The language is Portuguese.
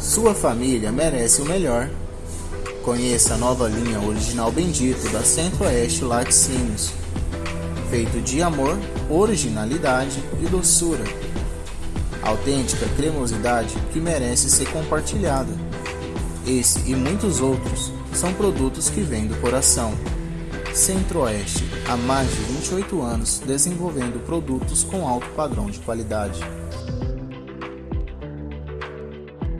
Sua família merece o melhor. Conheça a nova linha original bendito da Centro-Oeste Laticínios, feito de amor, originalidade e doçura. Autêntica cremosidade que merece ser compartilhada. Esse e muitos outros são produtos que vêm do coração. Centro-Oeste, há mais de 28 anos desenvolvendo produtos com alto padrão de qualidade.